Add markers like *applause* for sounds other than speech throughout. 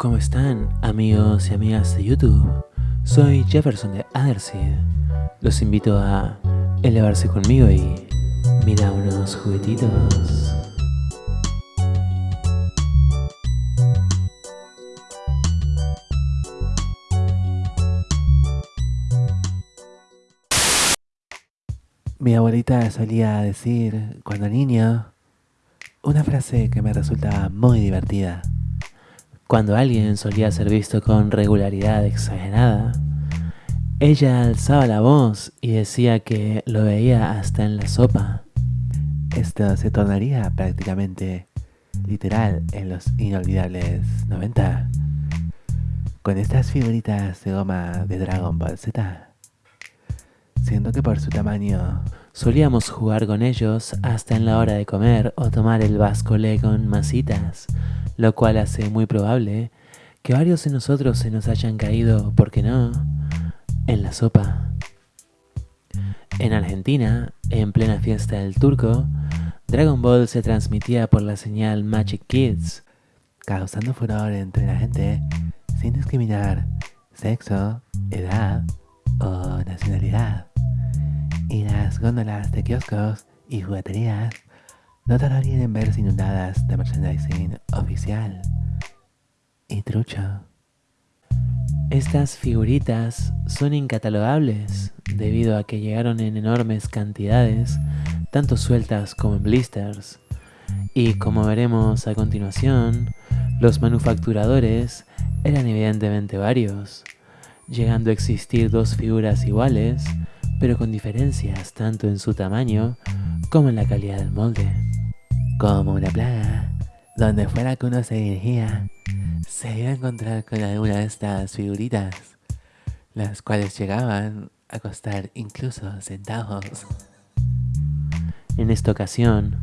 ¿Cómo están amigos y amigas de YouTube? Soy Jefferson de Otherseed. Los invito a elevarse conmigo y mira unos juguetitos. Mi abuelita solía decir, cuando niño, una frase que me resultaba muy divertida. Cuando alguien solía ser visto con regularidad exagerada, ella alzaba la voz y decía que lo veía hasta en la sopa. Esto se tornaría prácticamente literal en los inolvidables 90. Con estas figuritas de goma de Dragon Ball Z siendo que por su tamaño solíamos jugar con ellos hasta en la hora de comer o tomar el vasco-le con masitas, lo cual hace muy probable que varios de nosotros se nos hayan caído, ¿por qué no?, en la sopa. En Argentina, en plena fiesta del turco, Dragon Ball se transmitía por la señal Magic Kids, causando furor entre la gente sin discriminar sexo, edad o nacionalidad y las góndolas de kioscos y jugueterías no tardarían en verse inundadas de merchandising oficial y trucho. Estas figuritas son incatalogables debido a que llegaron en enormes cantidades, tanto sueltas como en blisters, y como veremos a continuación, los manufacturadores eran evidentemente varios, llegando a existir dos figuras iguales pero con diferencias tanto en su tamaño como en la calidad del molde. Como una plaga, donde fuera que uno se dirigía, se iba a encontrar con alguna de estas figuritas, las cuales llegaban a costar incluso centavos. En esta ocasión,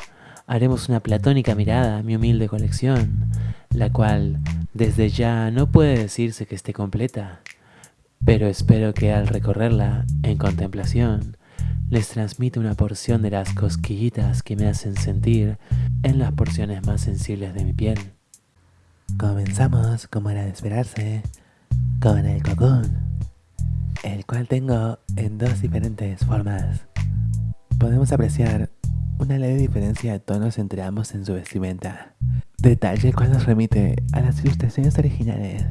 haremos una platónica mirada a mi humilde colección, la cual desde ya no puede decirse que esté completa, pero espero que al recorrerla en contemplación les transmita una porción de las cosquillitas que me hacen sentir en las porciones más sensibles de mi piel. Comenzamos, como era de esperarse, con el cocoon, el cual tengo en dos diferentes formas. Podemos apreciar una leve diferencia de tonos entre ambos en su vestimenta, detalle el cual nos remite a las ilustraciones originales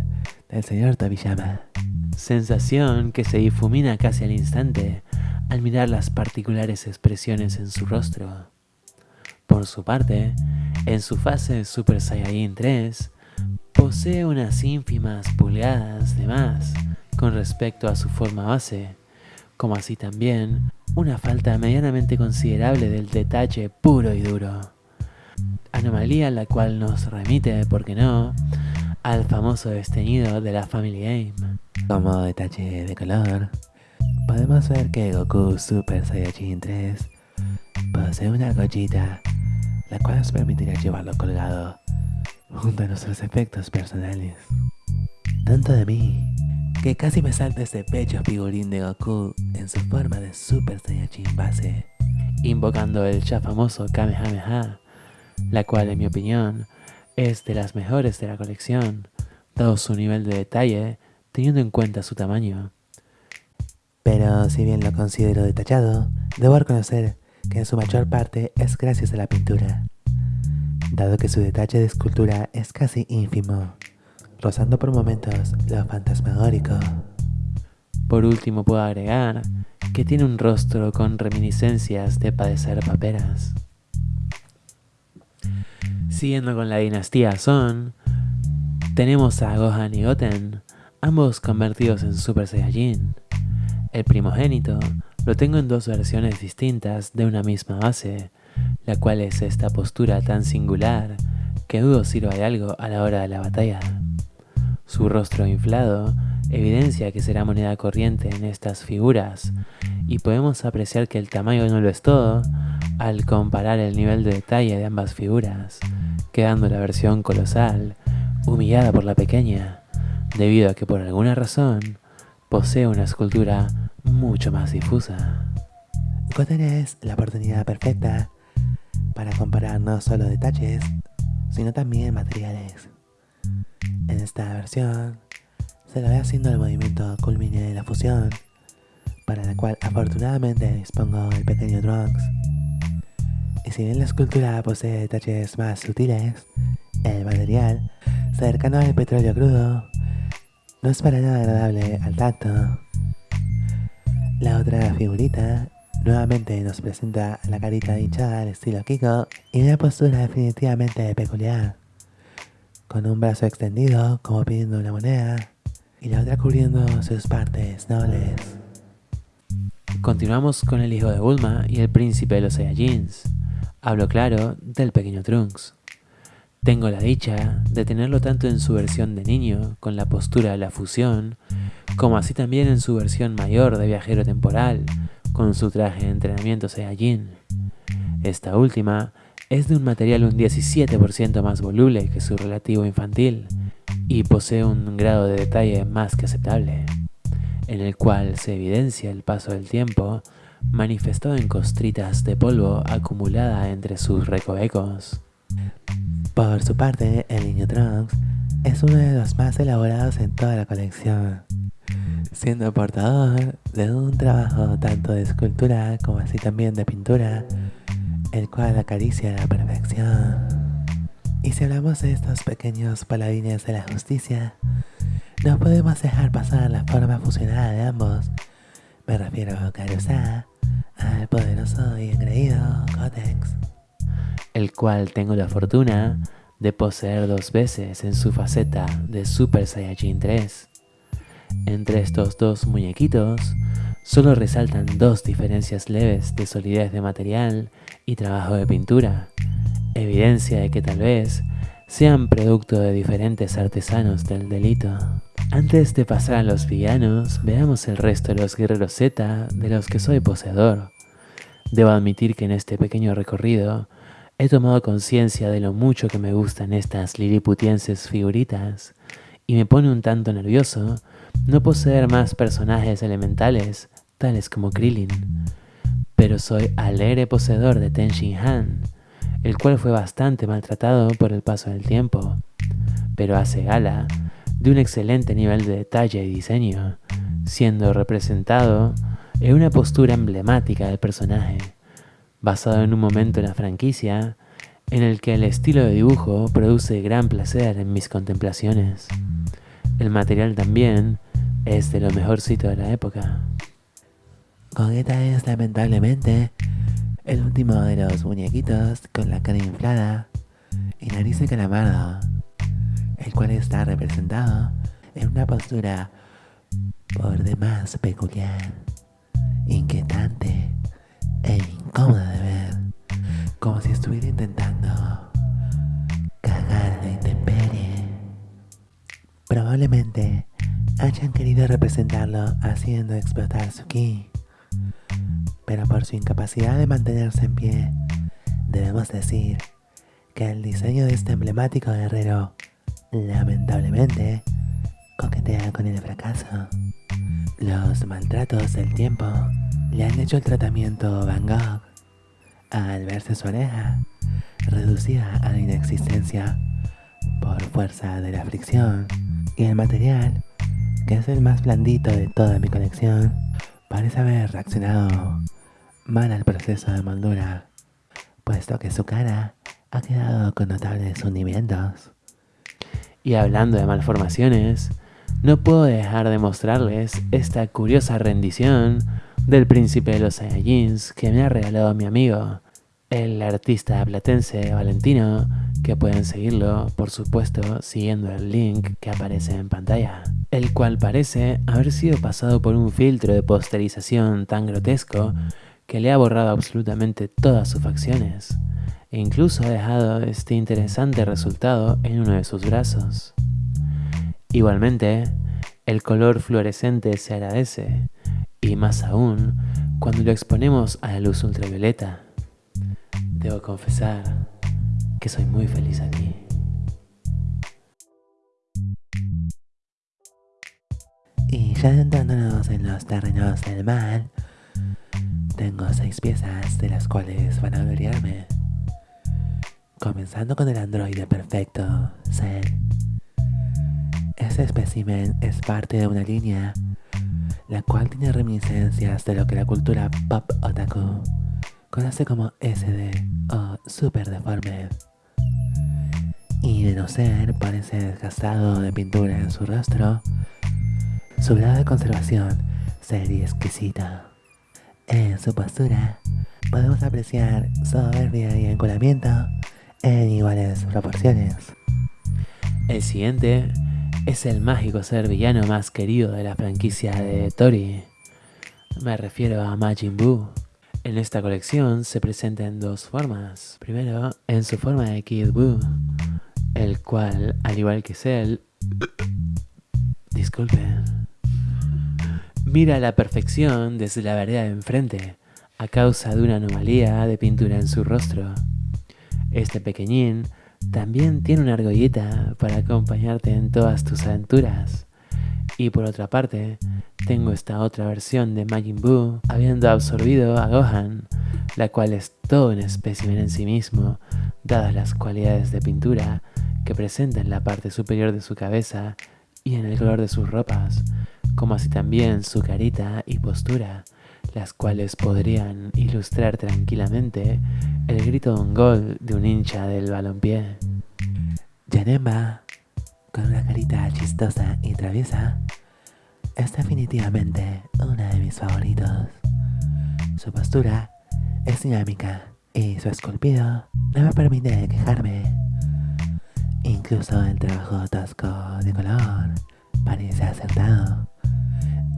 del señor Tobiyama sensación que se difumina casi al instante al mirar las particulares expresiones en su rostro. Por su parte, en su fase Super Saiyajin 3, posee unas ínfimas pulgadas de más con respecto a su forma base, como así también una falta medianamente considerable del detalle puro y duro. Anomalía la cual nos remite, por qué no, al famoso desteñido de la Family Game. Como detalle de color, podemos ver que Goku Super Saiyajin 3 posee una gollita, la cual nos permitirá llevarlo colgado junto a nuestros efectos personales. Tanto de mí, que casi me salta ese pecho figurín de Goku en su forma de Super Saiyajin base, invocando el ya famoso Kamehameha, la cual en mi opinión es de las mejores de la colección, dado su nivel de detalle teniendo en cuenta su tamaño. Pero si bien lo considero detallado, debo reconocer que en su mayor parte es gracias a la pintura, dado que su detalle de escultura es casi ínfimo, rozando por momentos lo fantasmagórico. Por último puedo agregar que tiene un rostro con reminiscencias de padecer paperas. Siguiendo con la dinastía Son, tenemos a Gohan y Goten, ambos convertidos en Super Saiyajin. El primogénito lo tengo en dos versiones distintas de una misma base, la cual es esta postura tan singular que dudo sirva de algo a la hora de la batalla. Su rostro inflado evidencia que será moneda corriente en estas figuras y podemos apreciar que el tamaño no lo es todo al comparar el nivel de detalle de ambas figuras, quedando la versión colosal humillada por la pequeña debido a que por alguna razón posee una escultura mucho más difusa. Es la oportunidad perfecta para comparar no solo detalles, sino también materiales. En esta versión se lo ve haciendo el movimiento culmine de la fusión, para la cual afortunadamente dispongo el pequeño Trunks. Y si bien la escultura posee detalles más sutiles, el material, cercano al petróleo crudo, no es para nada agradable al tacto. La otra figurita nuevamente nos presenta la carita hinchada al estilo Kiko y una postura definitivamente peculiar, con un brazo extendido como pidiendo una moneda y la otra cubriendo sus partes nobles. Continuamos con el hijo de Bulma y el príncipe de los Saiyajins. Hablo claro del pequeño Trunks. Tengo la dicha de tenerlo tanto en su versión de niño, con la postura de la fusión, como así también en su versión mayor de viajero temporal, con su traje de entrenamiento Saiyajin. Esta última es de un material un 17% más voluble que su relativo infantil y posee un grado de detalle más que aceptable, en el cual se evidencia el paso del tiempo manifestado en costritas de polvo acumulada entre sus recovecos. Por su parte, el niño Trunks es uno de los más elaborados en toda la colección, siendo portador de un trabajo tanto de escultura como así también de pintura, el cual acaricia la perfección. Y si hablamos de estos pequeños paladines de la justicia, no podemos dejar pasar la forma fusionada de ambos. Me refiero a Karusa, al poderoso y engreído Cotex el cual tengo la fortuna de poseer dos veces en su faceta de Super Saiyajin 3. Entre estos dos muñequitos, solo resaltan dos diferencias leves de solidez de material y trabajo de pintura, evidencia de que tal vez sean producto de diferentes artesanos del delito. Antes de pasar a los villanos, veamos el resto de los guerreros Z de los que soy poseedor. Debo admitir que en este pequeño recorrido He tomado conciencia de lo mucho que me gustan estas liliputienses figuritas y me pone un tanto nervioso no poseer más personajes elementales tales como Krillin. Pero soy alegre poseedor de Ten Han, el cual fue bastante maltratado por el paso del tiempo, pero hace gala de un excelente nivel de detalle y diseño, siendo representado en una postura emblemática del personaje basado en un momento en la franquicia en el que el estilo de dibujo produce gran placer en mis contemplaciones. El material también es de lo mejorcito de la época. Gogeta es lamentablemente el último de los muñequitos con la cara inflada y nariz de calamardo, el cual está representado en una postura por demás peculiar, inquietante e incómoda de ver, como si estuviera intentando cagar la intemperie. Probablemente hayan querido representarlo haciendo explotar su ki, pero por su incapacidad de mantenerse en pie, debemos decir que el diseño de este emblemático guerrero, lamentablemente, coquetea con el fracaso. Los maltratos del tiempo le han hecho el tratamiento Van Gogh al verse su oreja reducida a la inexistencia por fuerza de la fricción y el material, que es el más blandito de toda mi colección, parece haber reaccionado mal al proceso de moldura, puesto que su cara ha quedado con notables hundimientos. Y hablando de malformaciones, no puedo dejar de mostrarles esta curiosa rendición del príncipe de los Saiyajins que me ha regalado mi amigo, el artista platense Valentino, que pueden seguirlo, por supuesto, siguiendo el link que aparece en pantalla, el cual parece haber sido pasado por un filtro de posterización tan grotesco que le ha borrado absolutamente todas sus facciones, e incluso ha dejado este interesante resultado en uno de sus brazos. Igualmente, el color fluorescente se agradece, y más aún cuando lo exponemos a la luz ultravioleta. Debo confesar que soy muy feliz aquí. Y ya adentrándonos en los terrenos del mal, tengo seis piezas de las cuales van a gloriarme. Comenzando con el androide perfecto, Cell, Este espécimen es parte de una línea la cual tiene reminiscencias de lo que la cultura pop otaku conoce como SD o Super Deformed. Y de no ser parece desgastado de pintura en su rostro, su grado de conservación sería exquisita. En su postura podemos apreciar soberbia y enculamiento en iguales proporciones. El siguiente es el mágico ser villano más querido de la franquicia de Tori. Me refiero a Majin Buu. En esta colección se presenta en dos formas. Primero, en su forma de Kid Buu, el cual, al igual que Cell, *coughs* disculpen, mira la perfección desde la vereda de enfrente, a causa de una anomalía de pintura en su rostro. Este pequeñín también tiene una argollita para acompañarte en todas tus aventuras. Y por otra parte, tengo esta otra versión de Majin Buu habiendo absorbido a Gohan, la cual es todo un espécimen en sí mismo, dadas las cualidades de pintura que presenta en la parte superior de su cabeza y en el color de sus ropas, como así también su carita y postura, las cuales podrían ilustrar tranquilamente el grito de un gol de un hincha del balompié. Yanemba, con una carita chistosa y traviesa, es definitivamente uno de mis favoritos. Su postura es dinámica y su esculpido no me permite quejarme. Incluso el trabajo tosco de color parece acertado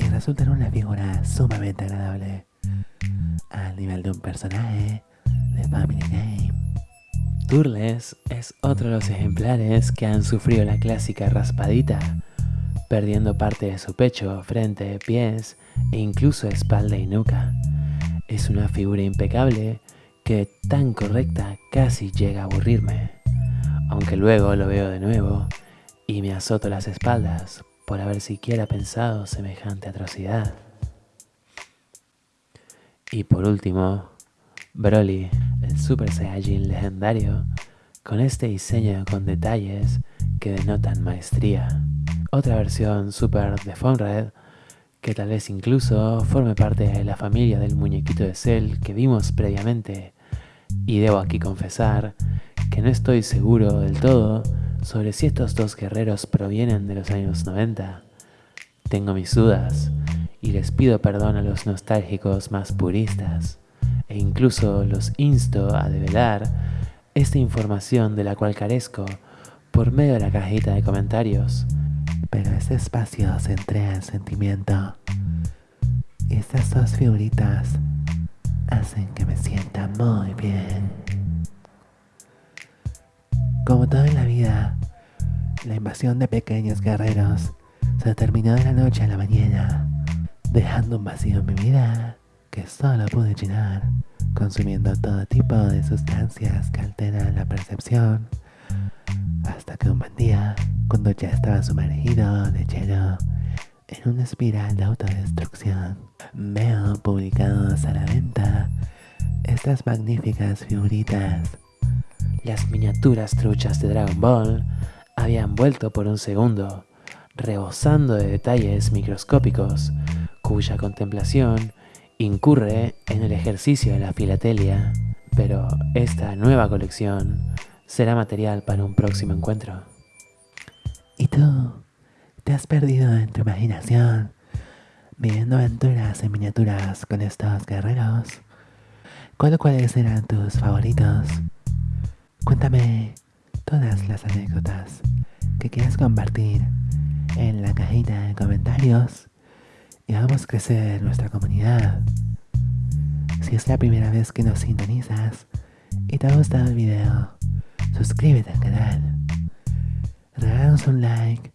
y resulta en una figura sumamente agradable, al nivel de un personaje de Family Game. Turles es otro de los ejemplares que han sufrido la clásica raspadita, perdiendo parte de su pecho, frente, pies e incluso espalda y nuca. Es una figura impecable que tan correcta casi llega a aburrirme, aunque luego lo veo de nuevo y me azoto las espaldas por haber siquiera pensado semejante atrocidad. Y por último, Broly, el Super Saiyajin legendario, con este diseño con detalles que denotan maestría. Otra versión Super de Red, que tal vez incluso forme parte de la familia del muñequito de Cell que vimos previamente. Y debo aquí confesar que no estoy seguro del todo sobre si estos dos guerreros provienen de los años 90. Tengo mis dudas y les pido perdón a los nostálgicos más puristas e incluso los insto a develar esta información de la cual carezco por medio de la cajita de comentarios. Pero este espacio se entrega en sentimiento y estas dos figuritas hacen que me sienta muy bien. Como todo en la vida, la invasión de pequeños guerreros se terminó de la noche a la mañana, dejando un vacío en mi vida que solo pude llenar consumiendo todo tipo de sustancias que alteran la percepción, hasta que un buen día, cuando ya estaba sumergido de lleno en una espiral de autodestrucción, veo publicados a la venta estas magníficas figuritas las miniaturas truchas de Dragon Ball habían vuelto por un segundo, rebosando de detalles microscópicos, cuya contemplación incurre en el ejercicio de la filatelia, pero esta nueva colección será material para un próximo encuentro. ¿Y tú? ¿Te has perdido en tu imaginación, viviendo aventuras en miniaturas con estos guerreros? ¿Cuáles eran tus favoritos? Cuéntame todas las anécdotas que quieras compartir en la cajita de comentarios y vamos a crecer nuestra comunidad. Si es la primera vez que nos sintonizas y te ha gustado el video, suscríbete al canal, regálanos un like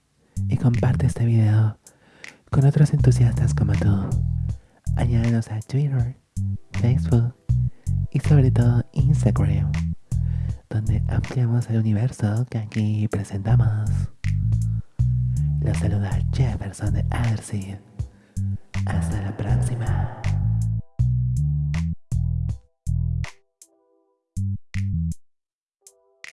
y comparte este video con otros entusiastas como tú. Añádanos a Twitter, Facebook y sobre todo Instagram donde ampliamos el universo que aquí presentamos. Los saluda Jefferson de Arcid. Hasta la próxima.